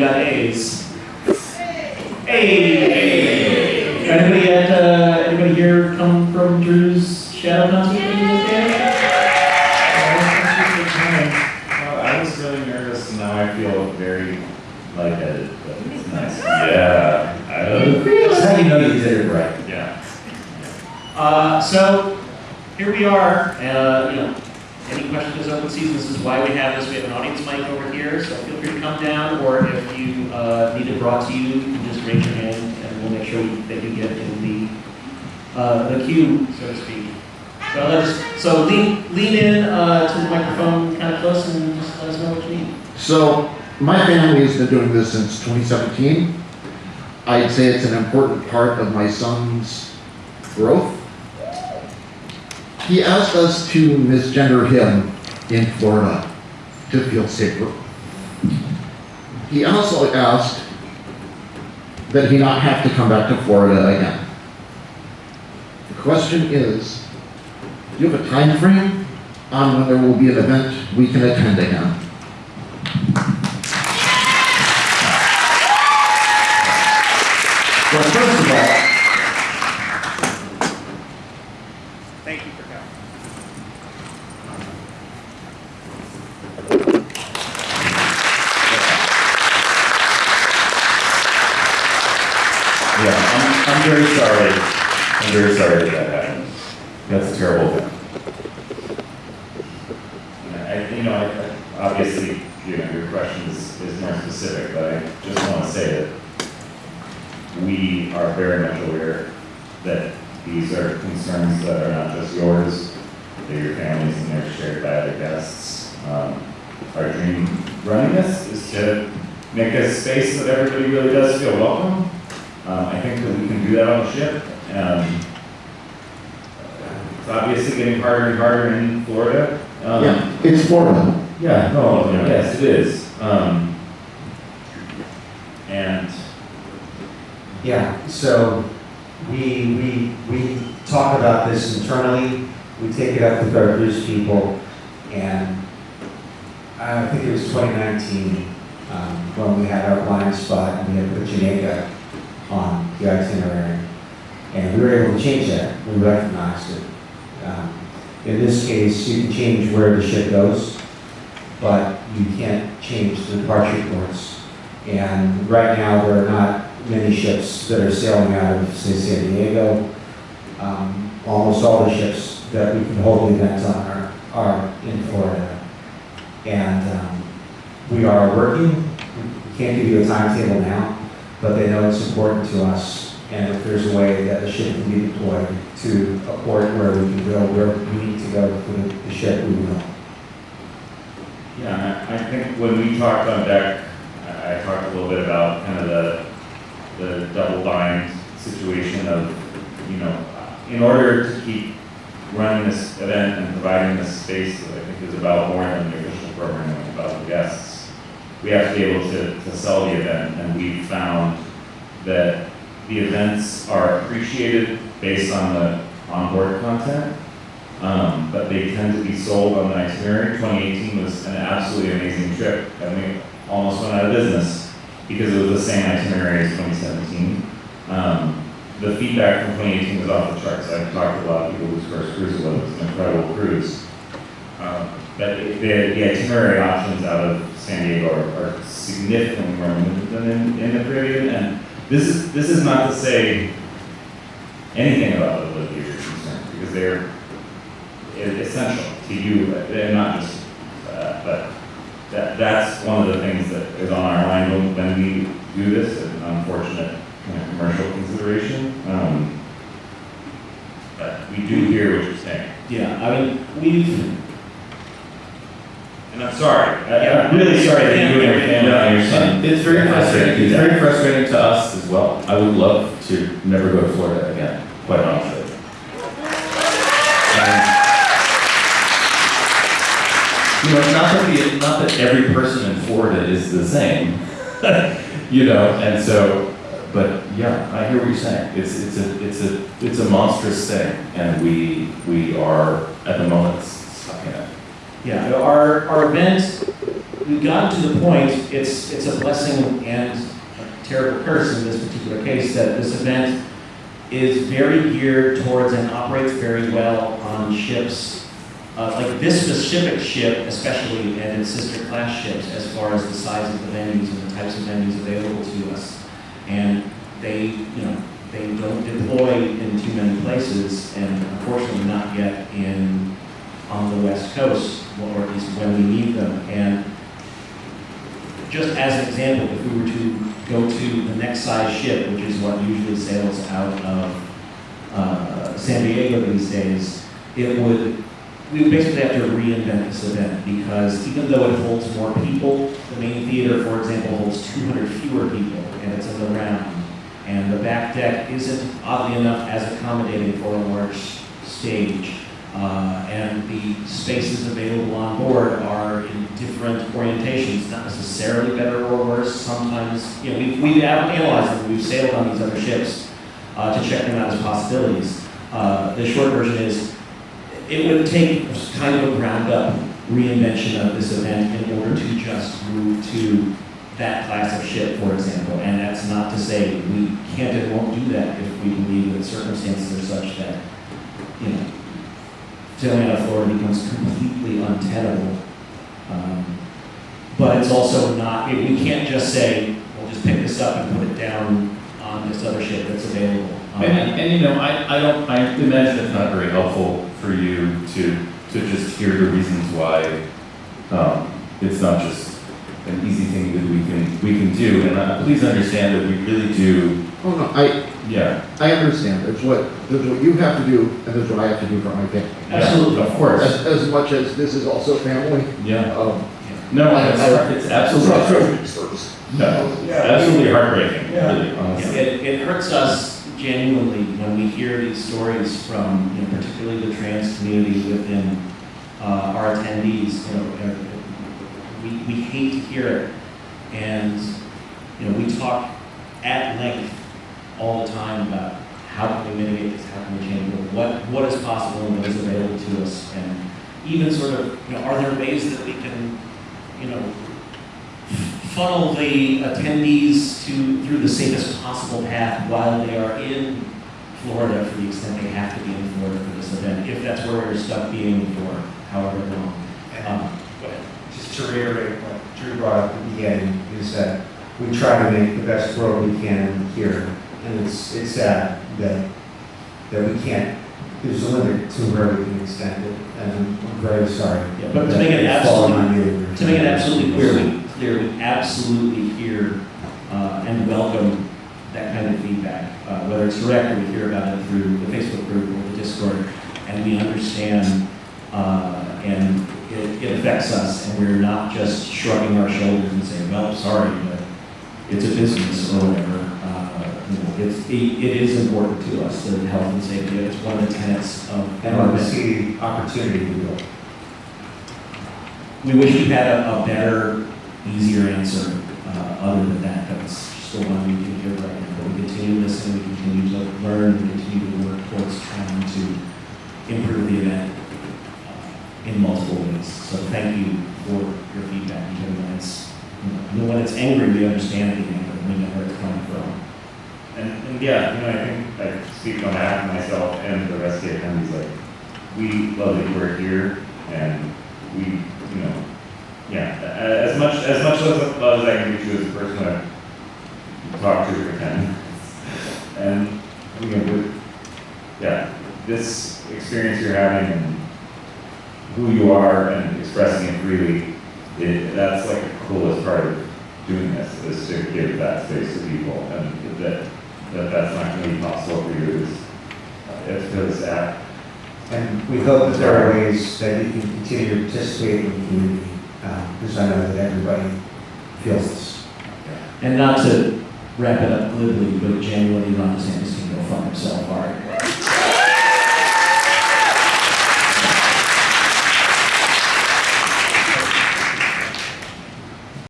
got A's. Hey! Anybody at, uh, anybody here come from Drew's Shadow Concert? Well, I was really nervous, and now I feel very lightheaded, but it's nice. Yeah. I don't- That's how you know you did it right. Yeah. Uh, so, here we are, uh, you know, any questions open season, this is why we have this, we have an audience mic over here, so feel free to come down, or if you, uh, need it brought to you, you can just raise your hand, and we'll make sure that you get in the, uh, the queue, so to speak. So let's, so lean, lean in, uh, to the microphone kind of close and just let us know what you need. So, my family has been doing this since 2017. I'd say it's an important part of my son's growth. He asked us to misgender him in Florida to feel safer. He also asked that he not have to come back to Florida again. The question is, do you have a time frame on when there will be an event we can attend again? Well, first of all, Thank you for coming. Yeah, I'm, I'm very sorry. I'm very sorry that that happened. That's a terrible thing. And I, you know, I, I- obviously, you know, your question is, is more specific, but I just want to say that we are very much aware that these are concerns that are not just yours, they're your families and they're shared by other guests. Um, Our dream running this is to make a space that everybody really does feel welcome. Um, I think that we can do that on the ship. Um, It's obviously getting harder and harder in Florida. Um, Yeah, it's Florida. yeah, no, yes, it is. Um, and, yeah, so we, we, we talk about this internally, we take it up with our cruise people, and I think it was 2019, um, when we had our blind spot and we had put Jamaica on the itinerary. And we were able to change that, we recognized it. Um, In this case, you can change where the ship goes, but you can't change the departure ports. And right now, are not many ships that are sailing out of, say, San Diego. Um, Almost all the ships that we can hold events on are, are in Florida. And um, we are working, we can't give you a timetable now, but they know it's important to us. And if there's a way that the ship can be deployed to a port where we can go, where we need to go for the ship, we will. yeah, I think when we talked on deck, I talked a little bit about kind of the, the double bind situation of, you know, in order to keep running this event and providing this space that I think is about more than the official program, it's about the guests, we have to be able to, to sell the event, and we found that the events are appreciated based on the onboard content, um, but they tend to be sold on the itinerary. 2018 was an absolutely amazing trip, and we almost went out of business because it was the same itinerary as 2017. Um, the feedback from 2018 was off the charts. I've talked to a lot of people whose first cruise was. An incredible cruise. Um, but the, the itinerary options out of San Diego are, are significantly more limited than in, in the Caribbean. And this is this is not to say anything about the of your because they're essential to you, and not just uh, but that that's one of the things that is on our mind when- when we do this. An unfortunate kind of commercial consideration. Um, but we do hear what you're saying, Yeah, I mean, we've, and I'm sorry. I, I'm really sorry that you and your family and your son. It's very frustrating, it's very frustrating to us as well. I would love to never go to Florida again, quite honestly. And, You know, not that the, not that every person in Florida is the same, you know, and so, but yeah, I hear what you're saying. It's, it's a, it's a, it's a monstrous thing, and we, we are, at the moment, stuck in it. Yeah, our, our event we've gotten to the point, it's, it's a blessing and a terrible curse in this particular case, that this event is very geared towards and operates very well on ships, uh, like this specific ship especially, and its sister class ships, as far as the size of the venues and the types of venues available to us. And they, you know, they don't deploy in too many places, and unfortunately not yet in, on the west coast, or at least when we need them. And just as an example, if we were to go to the next size ship, which is what usually sails out of uh, San Diego these days, it would, we basically have to reinvent this event because even though it holds more people, the main theater, for example, holds 200 fewer people and it's in the round. And the back deck isn't oddly enough as accommodating for a large stage. Uh, and the spaces available on board are in different orientations, not necessarily better or worse. Sometimes, you know, we've, we've analyzed them, we've sailed on these other ships uh, to check them out as possibilities. Uh, the short version is, it would take kind of a ground up reinvention of this event in order to just move to that class of ship, for example. And that's not to say we can't and won't do that if we believe that circumstances are such that, you know, sailing out Florida becomes completely untenable. Um, but it's also not, we can't just say, we'll just pick this up and put it down on this other ship that's available. Um, And, and you know, I, I don't, I imagine it's not very helpful for you to, to just hear the reasons why, um, it's not just an easy thing that we can, we can do. And uh, please understand that we really do, Oh, no, I, yeah. I understand. There's what, there's what you have to do, and there's what I have to do for my family. Absolutely. Of course, As, as much as this is also family, yeah. um. No, I- it's, I- it's absolutely, Service. no, it's absolutely heartbreaking, really, honestly. It, it hurts us genuinely when we hear these stories from, you know, particularly the trans community within uh, our attendees. You know, uh, we, we hate to hear it, and you know, we talk at length all the time about how can we mitigate this, how can we change it, what what is possible and what is available to us, and even sort of, you know, are there ways that we can, you know, funnel the attendees to, through the safest possible path while they are in Florida for the extent they have to be in Florida for this event, if that's where we're stuck being for however long. Um, Just to reiterate what Drew brought up at the beginning, is that we try to make the best world we can here. And it's, it's sad that, that we can't, there's a limit to where we can extend it, and I'm very sorry. Yeah, but to make it that it's fallen on absolutely- To make it absolutely clear, clear, we absolutely hear uh, and welcome that kind of feedback, uh, whether it's direct or we hear about it through the Facebook group or the Discord, and we understand, uh, and it, it affects us, and we're not just shrugging our shoulders and saying, well, sorry, but it's a business or whatever. Uh, It's, it it is important to us, the health and safety, it's one of the tenets of. And when opportunity. We wish we had a, a better, easier answer, uh, other than that, that's just the one we can give right now. But we continue to listen, we continue to learn, we continue to work towards trying to improve the event uh, in multiple ways. So thank you for your feedback, even when it's, you know, when it's angry, we understand the anger, we know where it's coming from. And, and yeah, you know, I think I speak on behalf of myself and the rest of the attendees, like, we love that you are here and we, you know, yeah, a- as much, as much love as I can reach you as a person I talk to or attend. And, you know, with, yeah, this experience you're having and who you are and expressing it freely, it, that's like the coolest part of doing this, is to give that space to people, and that, that that's not gonna be possible for you is, uh, it's really sad. And we hope that there are ways that you can continue to participate in the community, um, because I know that everybody feels this. And not to wrap it up glibly, but genuinely Ron DeSantis can go fuck himself, all right?